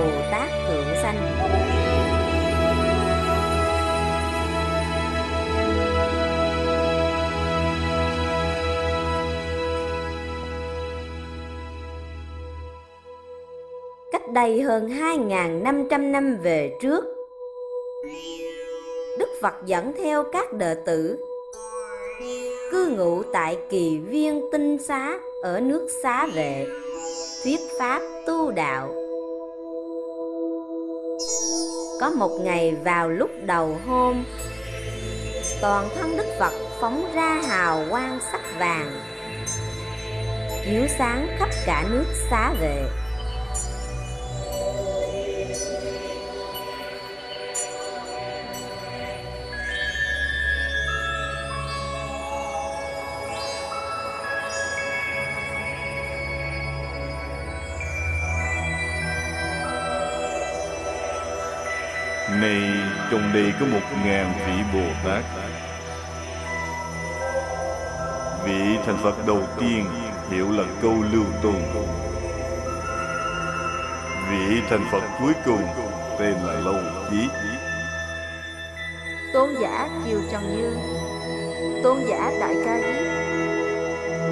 Bồ Tát Thượng Sanh. Cách đây hơn 2.500 năm về trước, Đức Phật dẫn theo các đệ tử cư ngụ tại kỳ viên tinh xá ở nước xá vệ, thuyết pháp tu đạo có một ngày vào lúc đầu hôm, toàn thân đức phật phóng ra hào quang sắc vàng, chiếu sáng khắp cả nước xá vệ. Này, trong đây có một ngàn vị Bồ Tát. Vị thành Phật đầu tiên hiệu là Câu Lưu Tôn Vị thành Phật cuối cùng tên là Lâu Chí. Tôn giả Kiều Trần Như. Tôn giả Đại Ca Diếp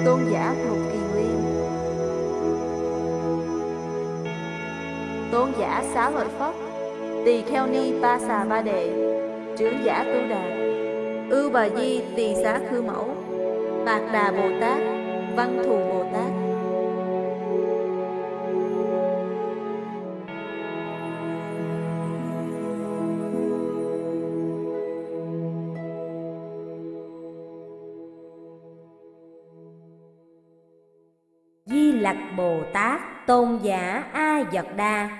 Tôn giả Lục Kỳ Nguyên. Tôn giả Xá Lợi Phất. Tỳ Kheo Ni Ba Xà Ba Đệ, Trưởng giả Tu Đà. Ưu Bà Di Tỳ Xá Khư Mẫu Mạc Đà Bồ Tát, Văn Thù Bồ Tát. Di Lặc Bồ Tát, Tôn giả A Dật Đa.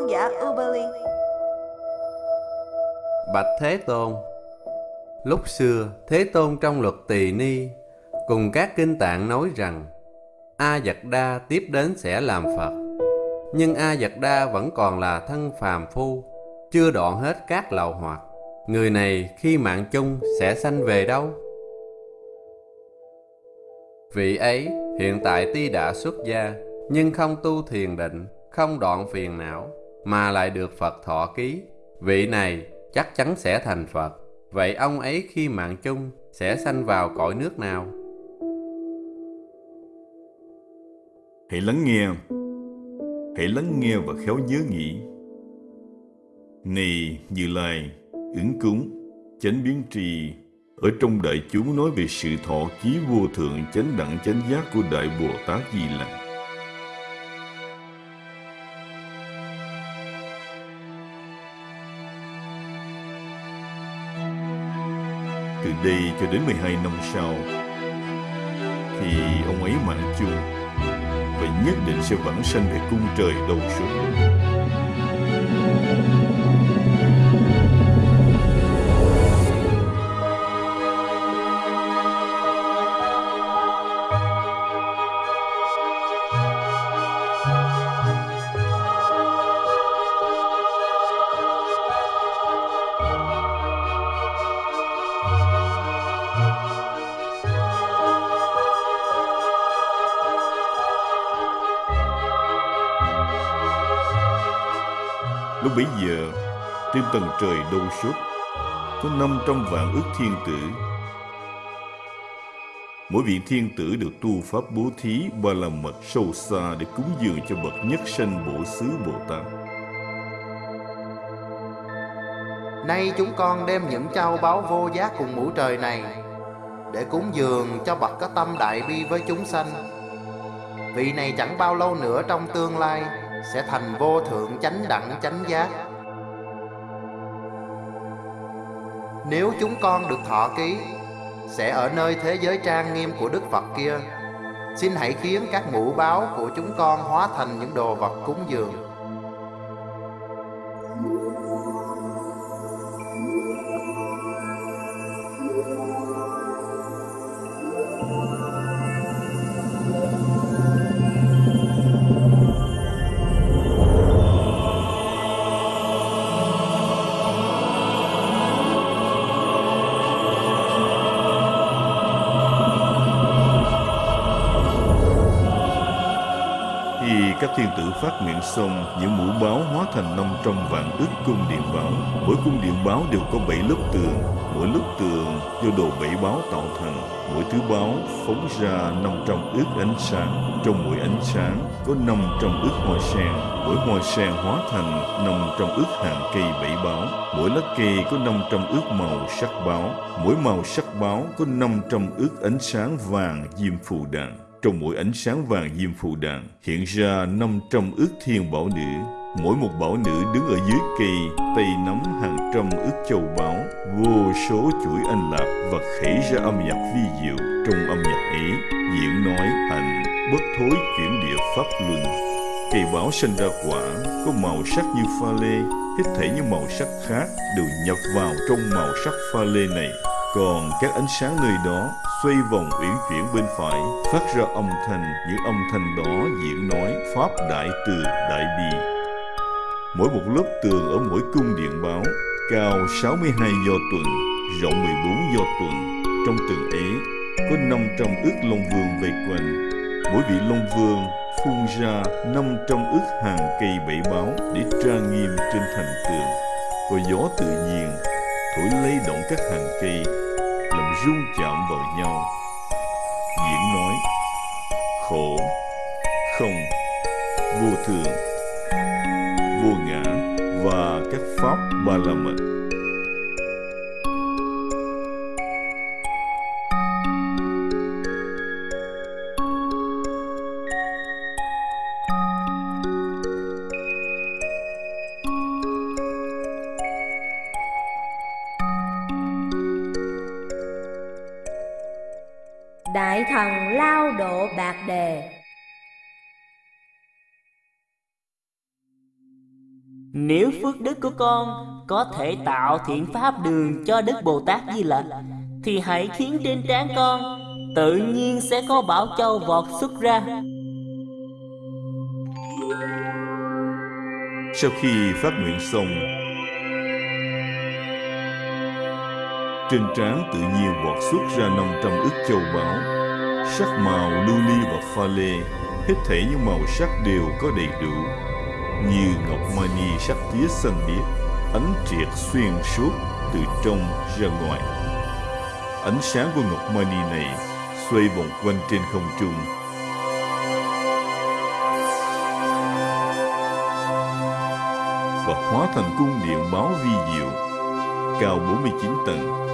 Tôn giả Ubali Bạch Thế Tôn Lúc xưa, Thế Tôn trong luật Tỳ Ni cùng các kinh tạng nói rằng A Giật Đa tiếp đến sẽ làm Phật. Nhưng A Giật Đa vẫn còn là thân phàm phu, chưa đoạn hết các lậu hoặc. Người này khi mạng chung sẽ sanh về đâu? Vị ấy hiện tại tuy đã xuất gia, nhưng không tu thiền định, không đoạn phiền não, mà lại được Phật thọ ký. Vị này chắc chắn sẽ thành Phật. Vậy ông ấy khi mạng chung sẽ sanh vào cõi nước nào? Hãy lắng nghe Hãy lắng nghe và khéo nhớ nghĩ Này Như Lai Ứng cúng, Chánh biến trì Ở trong đại chúng nói về sự thọ ký vô thượng chánh đẳng chánh giác của Đại Bồ Tát Di Lặc Từ đây cho đến 12 năm sau, Thì ông ấy mạng chung Và nhất định sẽ vãng sanh về cung trời đầu xuống. Trời đâu suốt, có 500 vạn ước thiên tử. Mỗi vị thiên tử được tu pháp bố thí ba la mật sâu xa để cúng dường cho bậc nhất sanh bổ xứ Bồ Tát. Nay chúng con đem những châu báu vô giá cùng mũ trời này Để cúng dường cho bậc có tâm đại bi với chúng sanh Vị này chẳng bao lâu nữa trong tương lai Sẽ thành vô thượng chánh đẳng chánh giác Nếu chúng con được thọ ký, Sẽ ở nơi thế giới trang nghiêm của Đức Phật kia. Xin hãy khiến các mũ báo của chúng con hóa thành những đồ vật cúng dường. Miệng sông, nguyện xong, những mũ báo hóa thành năm trăm vạn ức cung điện báo. Mỗi cung điện báo đều có bảy lớp tường, mỗi lớp tường do đồ bảy báo tạo thành. Mỗi thứ báo phóng ra năm trăm ức ánh sáng. Trong mỗi ánh sáng có năm trăm ức hoa sen. Mỗi hoa sen hóa thành năm trăm ức hàng cây bảy báo. Mỗi lá cây có năm trăm ức màu sắc báo. Mỗi màu sắc báo có năm trăm ức ánh sáng vàng diêm phù đàn. Trong mỗi ánh sáng vàng diêm phù đàn hiện ra 500 ước thiên bảo nữ. Mỗi một bảo nữ đứng ở dưới cây, tay nắm hàng trăm ước châu báu, vô số chuỗi anh lạc và khẩy ra âm nhạc vi diệu. Trong âm nhạc ấy, diễn nói hành bất thối chuyển địa pháp luân. Cây báo sinh ra quả, có màu sắc như pha lê, hết thể những màu sắc khác đều nhập vào trong màu sắc pha lê này. Còn các ánh sáng nơi đó xoay vòng uyển chuyển bên phải, phát ra âm thanh, những âm thanh đó diễn nói Pháp Đại Từ Đại Bi. Mỗi một lớp tường ở mỗi cung điện báo, cao 62 do tuần, rộng 14 do tuần. Trong tường ấy, có 500 ước long vương vây quanh. Mỗi vị long vương phun ra 500 ước hàng cây bảy báo để trang nghiêm trên thành tường. Có gió tự nhiên thổi lay động các hàng cây rung chạm vào nhau. Diễn nói, khổ, không, vô thường. Vô ngã và các pháp ba la mật. Con có thể tạo thiện pháp đường cho Đức Bồ Tát Di Lặc, Thì hãy khiến trên trán con, tự nhiên sẽ có bảo châu vọt xuất ra. Sau khi phát nguyện xong, Trên trán tự nhiên vọt xuất ra 500 ức châu báu, Sắc màu lưu ly và pha lê, Hết thể những màu sắc đều có đầy đủ. Như ngọc mani sắc tía xanh biếc Ánh triệt xuyên suốt từ trong ra ngoài. Ánh sáng của ngọc mani này xoay vòng quanh trên không trung. Và hóa thành cung điện báo vi diệu, cao 49 tầng.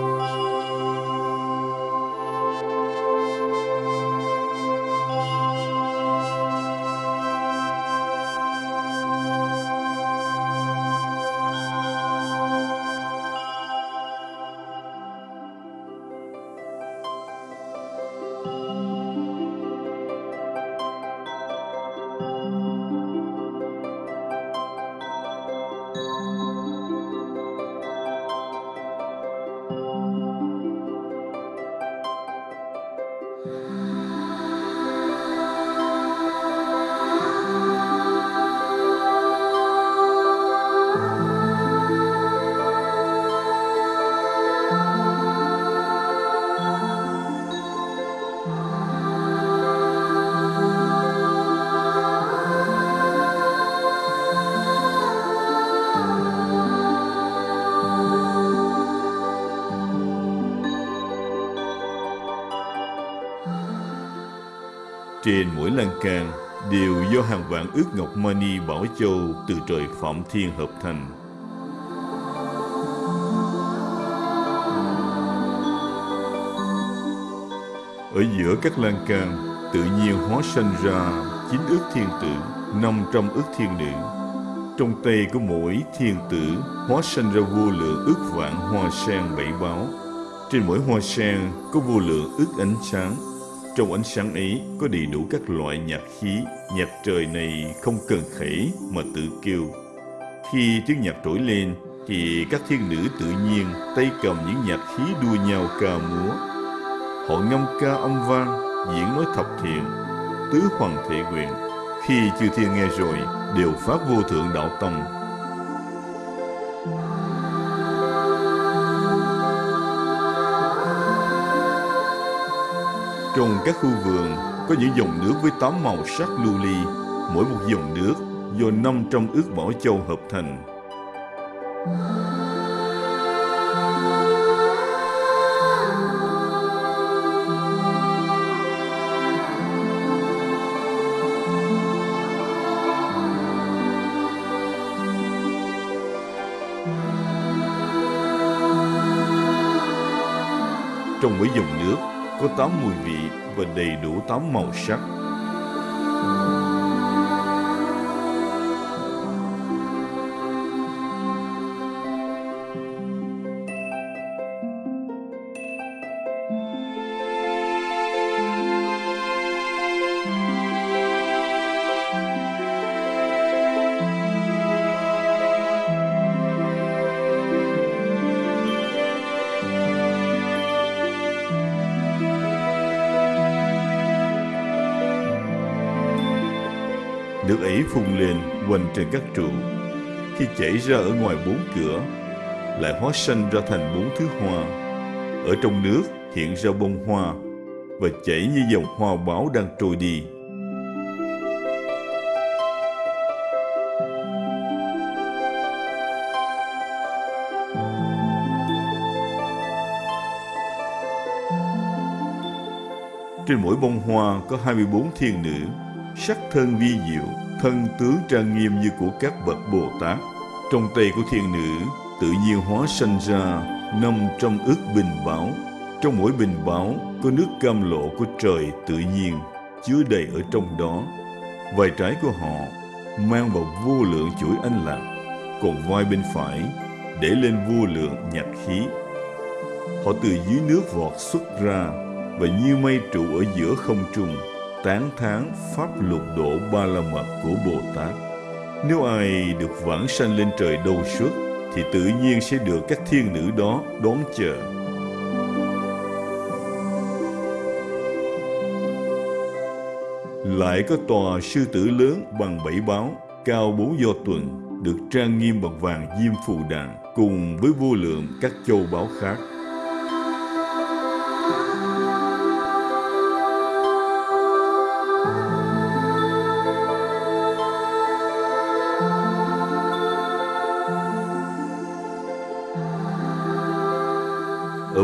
Lan can đều do hàng vạn ước ngọc mani bảo châu từ trời Phạm Thiên hợp thành. Ở giữa các lan can, tự nhiên hóa sanh ra chín ước thiên tử, năm trăm ước thiên nữ. Trong tay của mỗi thiên tử hóa sanh ra vô lượng ước vạn hoa sen bảy báo. Trên mỗi hoa sen có vô lượng ước ánh sáng trong ánh sáng ấy có đầy đủ các loại nhạc khí, nhạc trời này không cần khẩy mà tự kêu. Khi tiếng nhạc trỗi lên thì các thiên nữ tự nhiên tay cầm những nhạc khí đua nhau ca múa. Họ ngâm ca âm vang, diễn nói thập thiện, tứ hoàng thể nguyện. Khi chư thiên nghe rồi đều phát vô thượng đạo tâm Trong các khu vườn có những dòng nước với tám màu sắc lưu ly, mỗi một dòng nước do 500 ước mỏ châu hợp thành. Trong mỗi dòng nước có tám mùi vị và đầy đủ tám màu sắc. Nước phùng phun lên quanh trên các trụ. Khi chảy ra ở ngoài bốn cửa, lại hóa sanh ra thành bốn thứ hoa. Ở trong nước hiện ra bông hoa và chảy như dòng hoa báo đang trôi đi. Trên mỗi bông hoa có 24 thiên nữ, sắc thân vi diệu, thân tướng trang nghiêm như của các bậc Bồ Tát. Trong tay của thiên nữ, tự nhiên hóa sanh ra năm trong ước bình bảo. Trong mỗi bình bảo có nước cam lộ của trời tự nhiên, chứa đầy ở trong đó. vài trái của họ mang vào vô lượng chuỗi anh lạc, còn vai bên phải để lên vô lượng nhạc khí. Họ từ dưới nước vọt xuất ra và như mây trụ ở giữa không trung tán thán pháp lục độ ba la mật của Bồ Tát. Nếu ai được vãng sanh lên trời đâu suốt, thì tự nhiên sẽ được các thiên nữ đó đón chờ. Lại có tòa sư tử lớn bằng bảy báo, cao bốn do tuần, được trang nghiêm bằng vàng diêm phù đàn, cùng với vô lượng các châu báo khác.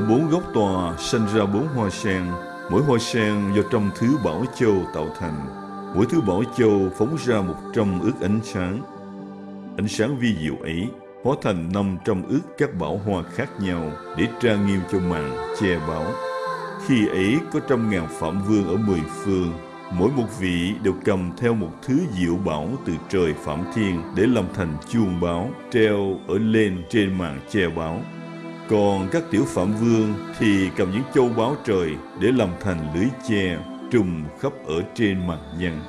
Bốn góc tòa sinh ra bốn hoa sen, mỗi hoa sen do trăm thứ bảo châu tạo thành. Mỗi thứ bảo châu phóng ra một trăm ước ánh sáng. Ánh sáng vi diệu ấy hóa thành năm trăm ước các bảo hoa khác nhau để trang nghiêm cho màn che bảo. Khi ấy có trăm ngàn phạm vương ở mười phương, mỗi một vị đều cầm theo một thứ diệu bảo từ trời phạm thiên để làm thành chuông báo treo ở lên trên màn che báo. Còn các tiểu phạm vương thì cầm những châu báu trời để làm thành lưới che trùm khắp ở trên mặt nhân.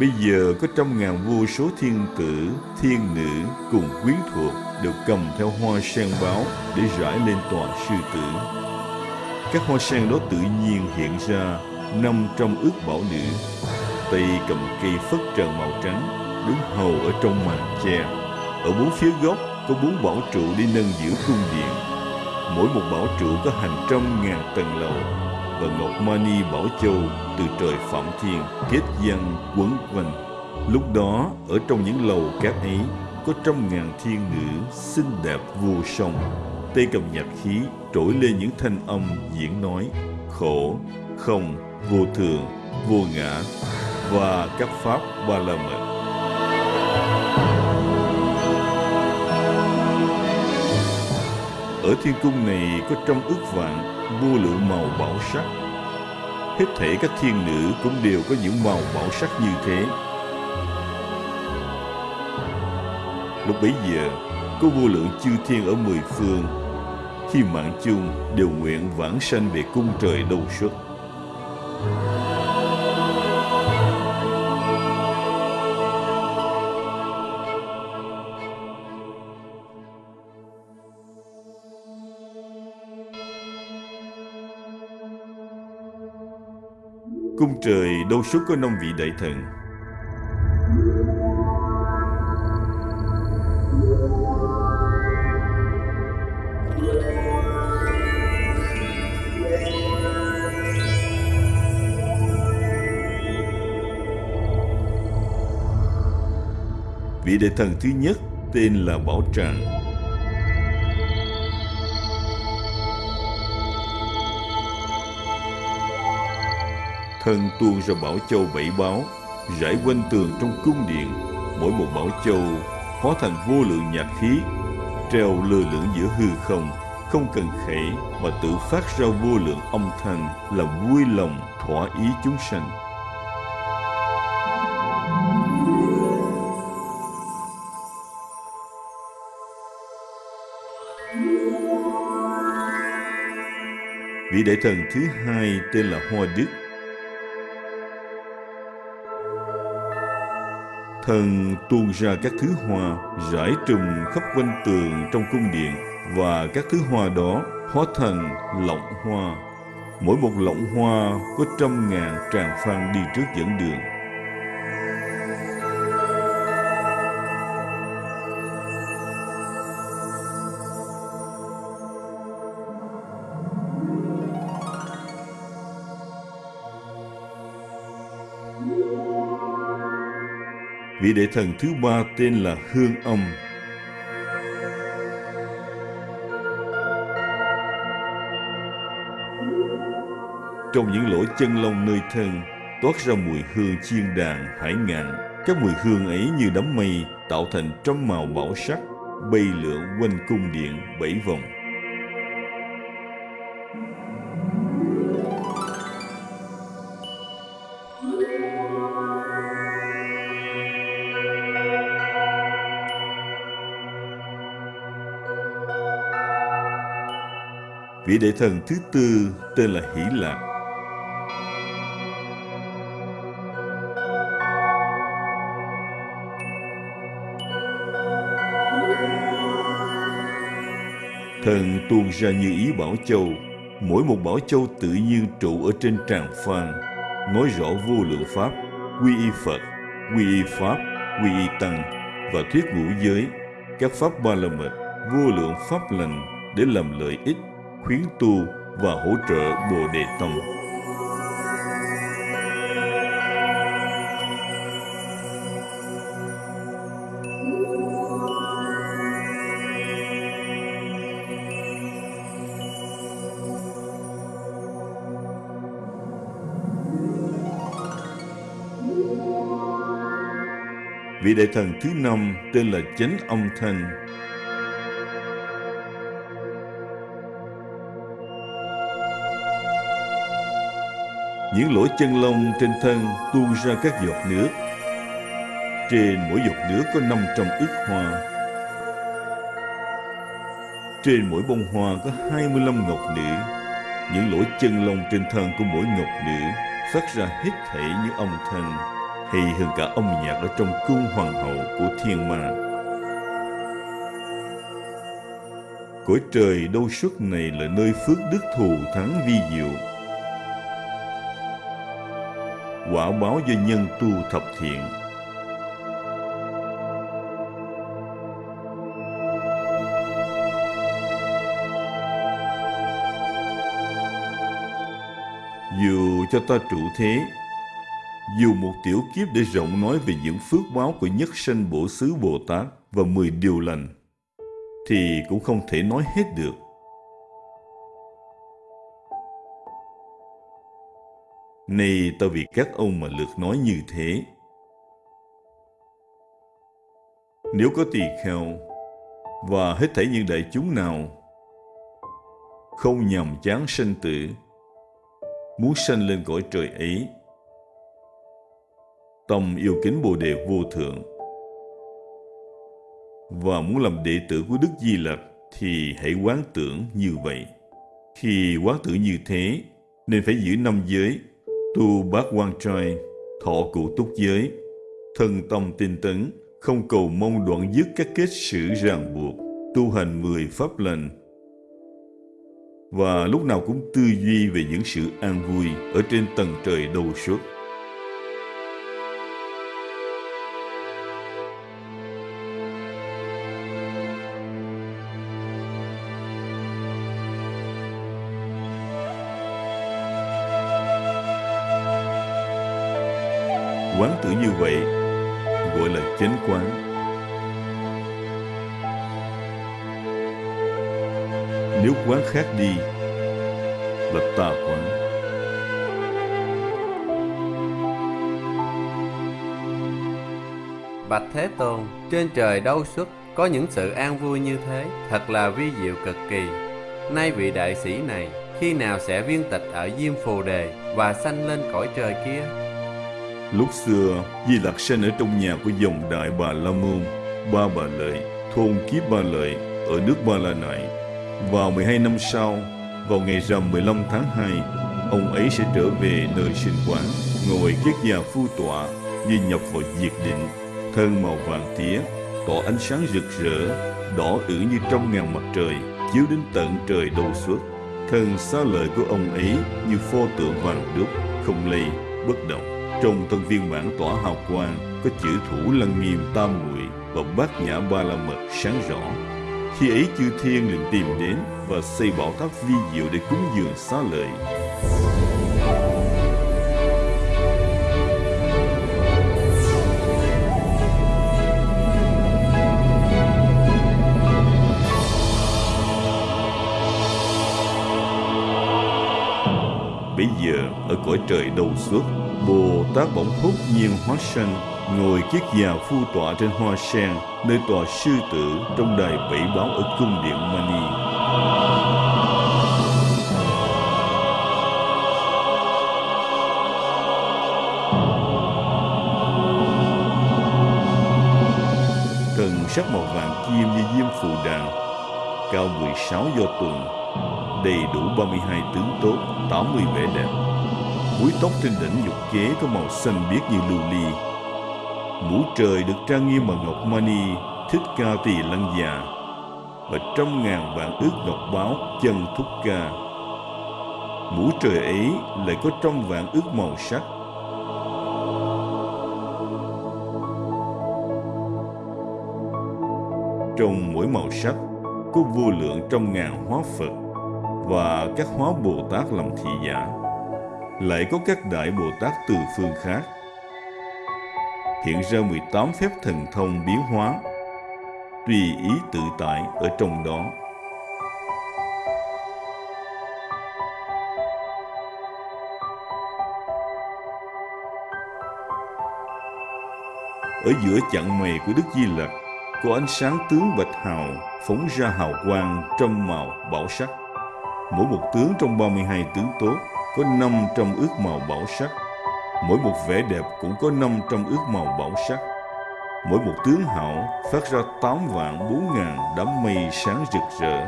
Bây giờ có trăm ngàn vô số thiên tử, thiên nữ cùng quyến thuộc đều cầm theo hoa sen báo để rải lên tòa sư tử. Các hoa sen đó tự nhiên hiện ra năm trăm ước bảo nữ. Tay cầm cây phất trần màu trắng, đứng hầu ở trong màn che. Ở bốn phía góc có bốn bảo trụ đi nâng giữ cung điện mỗi một bảo trụ có hàng trăm ngàn tầng lầu và ngọc mani bảo châu từ trời phạm thiên, kết văn quấn quanh lúc đó, ở trong những lầu cát ấy, có trăm ngàn thiên nữ xinh đẹp vô song. Tay cầm nhạc khí trỗi lên những thanh âm diễn nói, khổ, không, vô thường, vô ngã. Và các pháp ba la mật. Ở thiên cung này có trong ước vạn vô lượng màu bảo sắc. Hết thể các thiên nữ cũng đều có những màu bảo sắc như thế. Lúc bấy giờ, có vô lượng chư thiên ở mười phương, khi mạng chung đều nguyện vãng sanh về cung trời đâu xuất. Trời, đâu suốt có năm vị đại thần Vị đại thần thứ nhất tên là Bảo Tràng. Thân tuôn ra Bảo Châu bảy báo, rải quanh tường trong cung điện. Mỗi một Bảo Châu hóa thành vô lượng nhạc khí, treo lơ lửng giữa hư không, không cần khẩy mà tự phát ra vô lượng âm thanh là vui lòng thỏa ý chúng sanh. Vị đại thần thứ hai tên là Hoa Đức. Thần tuôn ra các thứ hoa, rải trùm khắp quanh tường trong cung điện, và các thứ hoa đó hóa thành lọng hoa. Mỗi một lọng hoa có trăm ngàn tràng phan đi trước dẫn đường. Vị đại thần thứ ba tên là Hương Âm. Trong những lỗ chân lông nơi thân toát ra mùi hương chiên đàn hải ngạn. Các mùi hương ấy như đám mây tạo thành trăm màu bảo sắc, bay lượn quanh cung điện bảy vòng. Vị đại thần thứ tư tên là Hỷ Lạc. Thần tuôn ra như ý Bảo Châu, mỗi một Bảo Châu tự nhiên trụ ở trên tràng phan, nói rõ vô lượng Pháp, quy y Phật, quy y Pháp, quy y Tăng và thuyết ngũ giới, các Pháp ba la mật, vô lượng Pháp lành để làm lợi ích khuyến tu và hỗ trợ Bồ Đề Tông. Vị đại thần thứ năm tên là Chánh Âm Thanh Những lỗ chân lông trên thân tuôn ra các giọt nước. Trên mỗi giọt nước có 500 ức hoa. Trên mỗi bông hoa có 25 ngọc nữ. Những lỗ chân lông trên thân của mỗi ngọc nữ phát ra hết thảy những âm thanh, hay hơn cả âm nhạc ở trong cung hoàng hậu của thiên ma. Cõi trời đâu suốt này là nơi phước đức thù thắng vi diệu quả báo do nhân tu thập thiện. Dù cho ta trụ thế, dù một tiểu kiếp để rộng nói về những phước báo của nhất sanh bổ xứ Bồ Tát và mười điều lành, thì cũng không thể nói hết được. Nay ta vì các ông mà lượt nói như thế. Nếu có tỳ kheo và hết thảy những đại chúng nào không nhằm chán sanh tử, muốn sanh lên cõi trời ấy, tâm yêu kính Bồ Đề vô thượng và muốn làm đệ tử của Đức Di Lặc thì hãy quán tưởng như vậy. Khi quán tưởng như thế, nên phải giữ năm giới tu bát quan trai, thọ cụ túc giới, thân tâm tinh tấn, không cầu mong đoạn dứt các kết sử ràng buộc, tu hành mười pháp lành. Và lúc nào cũng tư duy về những sự an vui ở trên tầng trời đầu suốt. Khác đi là tà quán Bạch Thế Tôn, trên trời đâu xuất có những sự an vui như thế, thật là vi diệu cực kỳ. Nay vị đại sĩ này, khi nào sẽ viên tịch ở Diêm Phù Đề và sanh lên cõi trời kia? Lúc xưa, Di Lặc sinh ở trong nhà của dòng đại bà La Môn, Ba Bà Lợi, thôn Kiếp Ba Lợi ở nước Ba La Nại. Vào 12 năm sau, vào ngày rằm 15 tháng 2, ông ấy sẽ trở về nơi sinh quán, ngồi kiết già phu tọa, như nhập vào diệt định, thân màu vàng tía, tỏ ánh sáng rực rỡ, đỏ ử như trong ngàn mặt trời, chiếu đến tận trời đầu suốt. Thân xá lợi của ông ấy như pho tượng vàng đúc, không lây, bất động. Trong thân viên bản tỏa hào quang có chữ thủ lăng nghiêm tam muội và bát nhã ba la mật sáng rõ. Khi ấy chư thiên liền tìm đến và xây bảo tháp vi diệu để cúng dường xá lợi. Bây giờ, ở cõi trời đầu xuất Bồ Tát bỗng hốt nhiên hóa sanh Ngồi kiết già phu tọa trên hoa sen Nơi tòa sư tử trong đài bảy báo ở cung điện Mani Thần sắc màu vàng kim như diêm phù đàn Cao 16 do tuần đầy đủ 32 tướng tốt, 80 vẻ đẹp. Búi tóc trên đỉnh dục kế có màu xanh biếc như lưu ly. Mũ trời được trang nghiêm bằng ngọc mani, thích ca tỳ lăng già. Và trăm ngàn vạn ước ngọc báo chân thúc ca. Mũ trời ấy lại có trăm vạn ước màu sắc. Trong mỗi màu sắc có vô lượng trăm ngàn hóa Phật và các hóa Bồ Tát làm thị giả. Lại có các đại Bồ Tát từ phương khác. Hiện ra 18 phép thần thông biến hóa, tùy ý tự tại ở trong đó. Ở giữa chặng mày của Đức Di Lặc có ánh sáng tướng bạch hào phóng ra hào quang trong màu bảo sắc. Mỗi một tướng trong 32 tướng tốt có 500 ước màu bảo sắc. Mỗi một vẻ đẹp cũng có 500 ước màu bảo sắc. Mỗi một tướng hảo phát ra tám vạn bốn ngàn đám mây sáng rực rỡ.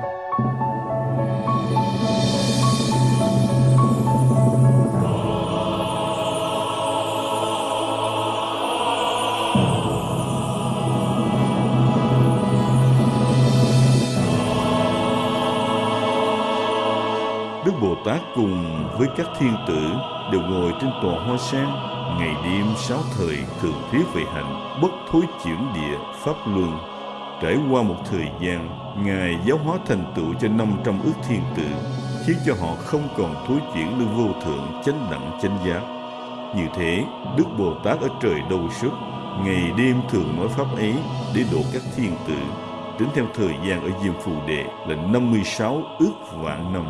Đức Bồ Tát cùng với các thiên tử đều ngồi trên tòa hoa sen, ngày đêm sáu thời thường thuyết về hạnh bất thối chuyển địa pháp luân. Trải qua một thời gian, Ngài giáo hóa thành tựu cho 500 ước thiên tử, khiến cho họ không còn thối chuyển nơi vô thượng chánh đẳng chánh giác. Như thế, Đức Bồ Tát ở trời đâu suốt, ngày đêm thường nói pháp ấy để độ các thiên tử, tính theo thời gian ở Diêm Phù đệ là 56 ước vạn năm.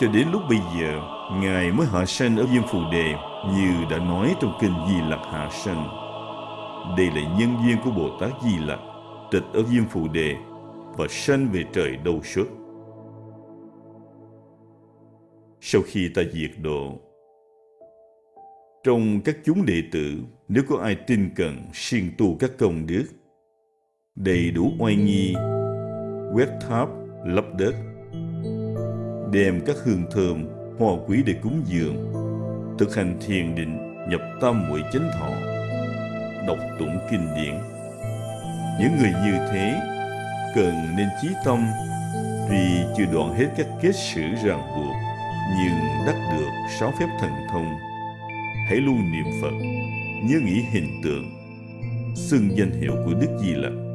Cho đến lúc bây giờ, Ngài mới hạ sanh ở Diêm Phù Đề như đã nói trong kinh Di Lặc hạ sanh. Đây là nhân duyên của Bồ Tát Di Lặc, tịch ở Diêm Phù Đề và sanh về trời đâu xuất. Sau khi ta diệt độ, trong các chúng đệ tử, nếu có ai tin cần siêng tu các công đức, đầy đủ oai nghi, quét tháp, lấp đất, đem các hương thơm, hoa quý để cúng dường, thực hành thiền định, nhập tâm muội chánh thọ, đọc tụng kinh điển. Những người như thế cần nên chí tâm tuy chưa đoạn hết các kết sử ràng buộc nhưng đắc được sáu phép thần thông hãy luôn niệm phật nhớ nghĩ hình tượng xưng danh hiệu của đức di lặc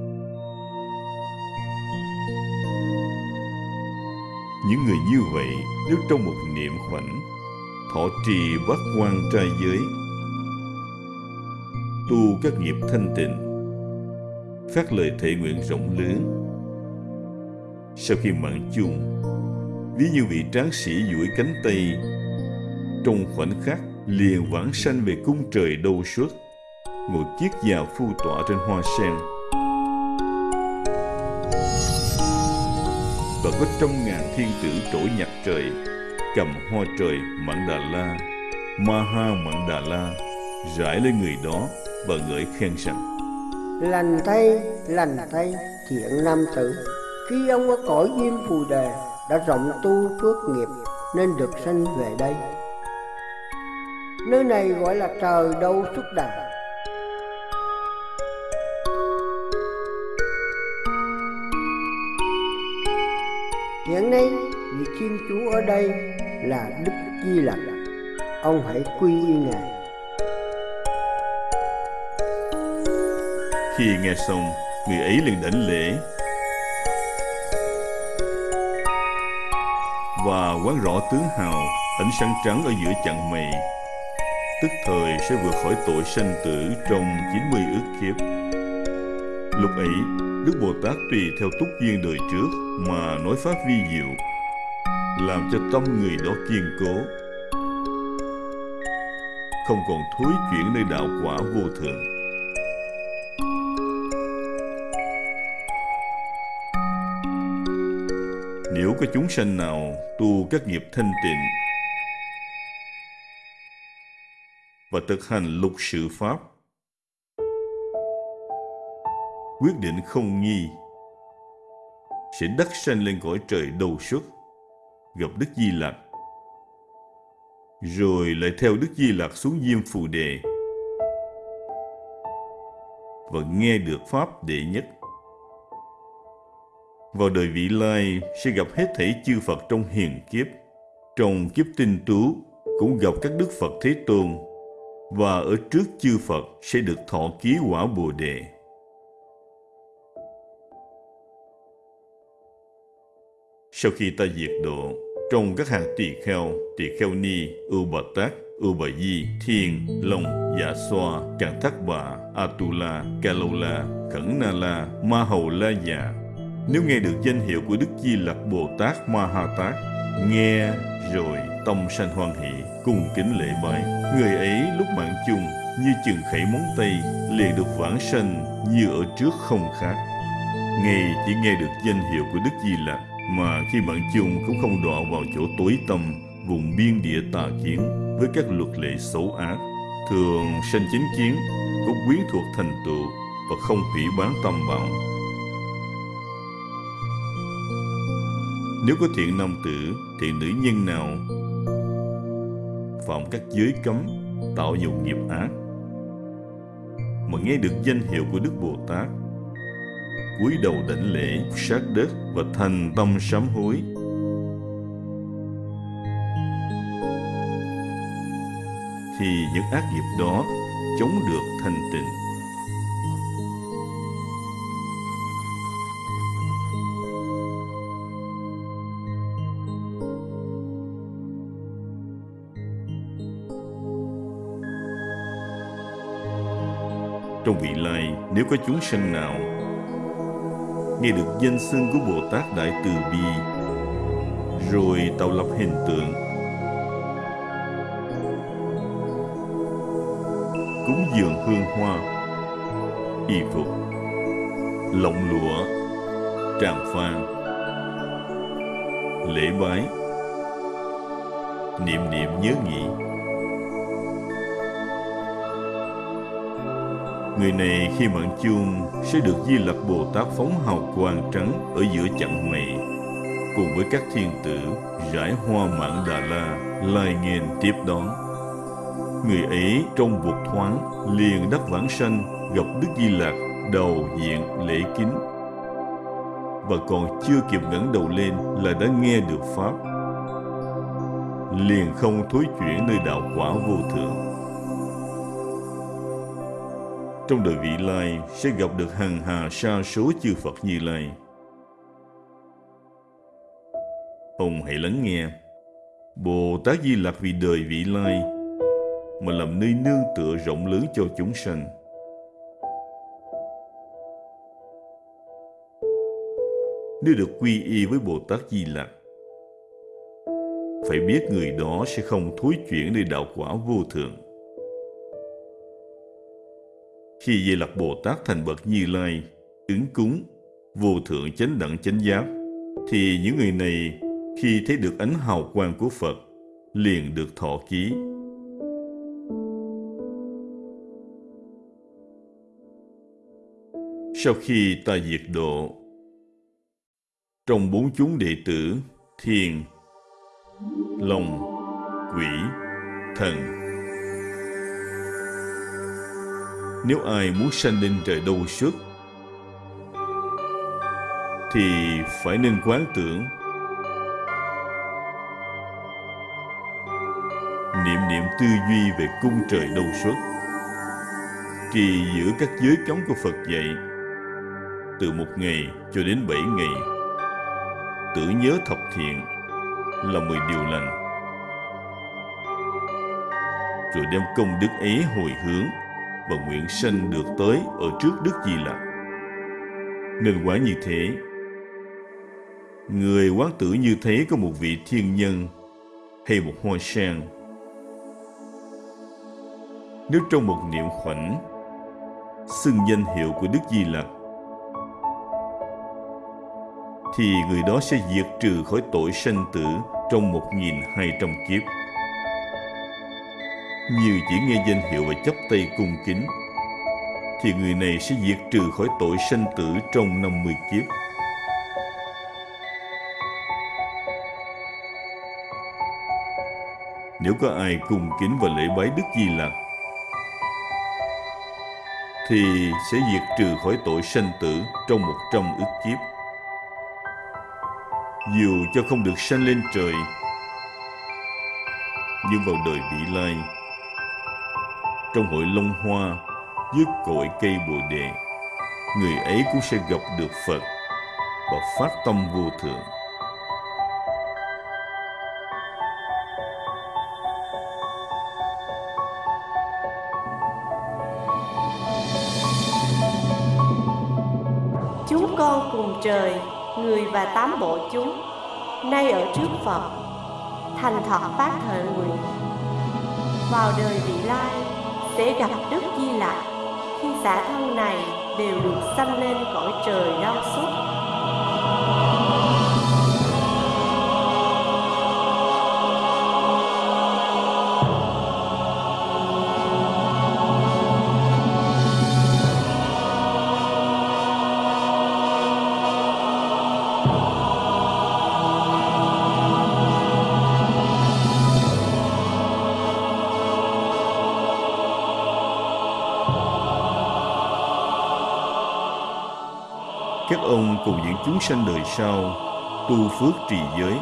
những người như vậy nếu trong một niệm khoảnh thọ trì bát quan trai giới, tu các nghiệp thanh tịnh, phát lời thệ nguyện rộng lớn. Sau khi mạng chung, ví như vị tráng sĩ duỗi cánh tay, trong khoảnh khắc liền vãng sanh về cung trời đâu suốt ngồi chiếc già phu tọa trên hoa sen. và có trăm ngàn thiên tử trỗi nhặt trời, cầm hoa trời mặn đà la, ma ha mặn đà la, rải lên người đó và ngợi khen rằng, lành thay lành thay, thiện nam tử. Khi ông ở cõi diêm phù đề, đã rộng tu phước nghiệp, nên được sanh về đây. Nơi này gọi là trời đâu xuất đà. Hiện nay, vị thiên chúa ở đây là đức di lặc. Ông hãy quy y ngài. Khi nghe xong, người ấy liền đảnh lễ. Và quán rõ tướng hào, ánh sáng trắng ở giữa chặng mày tức thời sẽ vượt khỏi tội sanh tử trong 90 ước kiếp. Lúc ấy đức bồ tát tùy theo túc duyên đời trước mà nói pháp vi diệu, làm cho tâm người đó kiên cố. Không còn thối chuyển nơi đạo quả vô thường. Nếu có chúng sanh nào tu các nghiệp thanh tịnh và thực hành lục sự pháp quyết định không nghi sẽ đắc sanh lên cõi trời đầu xuất, gặp đức di lặc rồi lại theo đức di lặc xuống diêm phù đề và nghe được pháp đệ nhất vào đời vị lai sẽ gặp hết thảy chư Phật trong hiền kiếp. Trong kiếp tinh tú cũng gặp các Đức Phật Thế Tôn, và ở trước chư Phật sẽ được thọ ký quả Bồ Đề. Sau khi ta diệt độ, trong các hàng tỳ kheo, tỳ kheo ni, ưu bà tát, ưu bà di, thiên, long, dạ xoa, càng thác bà, atula, kalola, khẩn na la, ma hầu la dạ, nếu nghe được danh hiệu của Đức Di Lặc Bồ Tát Ma Ha Tát, nghe rồi tâm sanh hoan hỷ, cùng kính lễ bái. Người ấy lúc mạng chung như chừng khẩy móng tay, liền được vãng sanh như ở trước không khác. Ngay chỉ nghe được danh hiệu của Đức Di Lặc mà khi bạn chung cũng không đọa vào chỗ tối tâm, vùng biên địa tà kiến với các luật lệ xấu ác, thường sanh chính kiến, cũng quyến thuộc thành tựu và không hủy bán tâm vọng Nếu có thiện nam tử, thiện nữ nhân nào phạm các giới cấm, tạo dụng nghiệp ác, mà nghe được danh hiệu của Đức Bồ Tát, cúi đầu đảnh lễ, sát đất và thành tâm sám hối, thì những ác nghiệp đó chống được thanh tịnh. Trong vị lai, nếu có chúng sanh nào nghe được danh xưng của Bồ Tát Đại Từ Bi, rồi tạo lập hình tượng, cúng dường hương hoa, y phục, lộng lụa, tràng phan, lễ bái, niệm niệm nhớ nghĩ Người này khi mạng chuông sẽ được Di Lặc Bồ Tát phóng hào quang trắng ở giữa chặng mây cùng với các thiên tử, rải hoa mạng Đà La, lai nghênh tiếp đón. Người ấy trong vụt thoáng liền đắc vãng sanh, gặp Đức Di Lặc đầu diện lễ kính. Và còn chưa kịp ngẩng đầu lên là đã nghe được pháp. Liền không thối chuyển nơi đạo quả vô thượng trong đời vị lai sẽ gặp được hàng hà sa số chư Phật Như Lai. Ông hãy lắng nghe. Bồ Tát Di Lặc vì đời vị lai mà làm nơi nương tựa rộng lớn cho chúng sanh. Nếu được quy y với Bồ Tát Di Lặc, phải biết người đó sẽ không thối chuyển để đạo quả vô thượng. Khi Di Lặc Bồ Tát thành bậc Như Lai, ứng cúng, vô thượng chánh đẳng chánh giác, thì những người này khi thấy được ánh hào quang của Phật, liền được thọ ký. Sau khi ta diệt độ, trong bốn chúng đệ tử, thiền, lòng, quỷ, thần. Nếu ai muốn sanh lên trời đâu xuất, thì phải nên quán tưởng niệm niệm tư duy về cung trời đâu xuất trì giữ các giới cấm của Phật dạy từ một ngày cho đến bảy ngày. Tự nhớ thập thiện là mười điều lành. Rồi đem công đức ấy hồi hướng và nguyện sanh được tới ở trước Đức Di Lặc. Nên quả như thế, người quán tử như thế có một vị thiên nhân hay một hoa sen. Nếu trong một niệm khoảnh xưng danh hiệu của Đức Di Lặc thì người đó sẽ diệt trừ khỏi tội sanh tử trong 1.200 kiếp. Như chỉ nghe danh hiệu và chấp tay cung kính, thì người này sẽ diệt trừ khỏi tội sanh tử trong 50 kiếp. Nếu có ai cung kính và lễ bái Đức Di Lặc, thì sẽ diệt trừ khỏi tội sanh tử trong 100 ức kiếp dù cho không được sanh lên trời nhưng vào đời vị lai trong hội long hoa, dưới cội cây bồ đề, người ấy cũng sẽ gặp được phật và phát tâm vô thượng chúng con cùng trời, người và tám bộ chúng, nay ở trước Phật, thành thật phát thệ nguyện. Vào đời vị lai sẽ gặp Đức Di Lặc khi xã thân này đều được sanh lên cõi trời đau xót. Các ông cùng những chúng sanh đời sau tu phước trì giới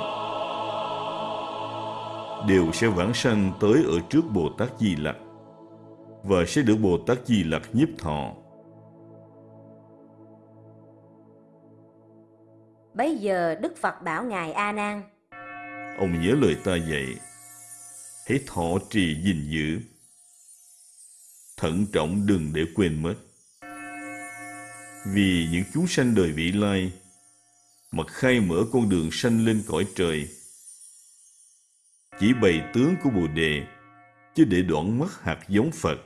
đều sẽ vãng sanh tới ở trước Bồ Tát Di Lặc và sẽ được Bồ Tát Di Lặc nhiếp thọ. Bây giờ Đức Phật bảo Ngài A Nan: Ông nhớ lời ta dạy, hãy thọ trì gìn giữ, thận trọng đừng để quên mất vì những chúng sanh đời vị lai, mà khai mở con đường sanh lên cõi trời. Chỉ bày tướng của bồ đề, chứ để đoạn mất hạt giống phật.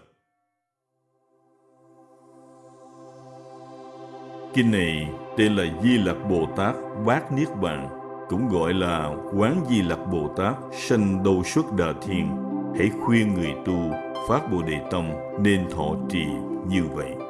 Kinh này tên là di lặc bồ tát bát niết bàn, cũng gọi là quán di lặc bồ tát sanh đâu xuất đà thiên hãy khuyên người tu phát bồ đề tâm nên thọ trì như vậy.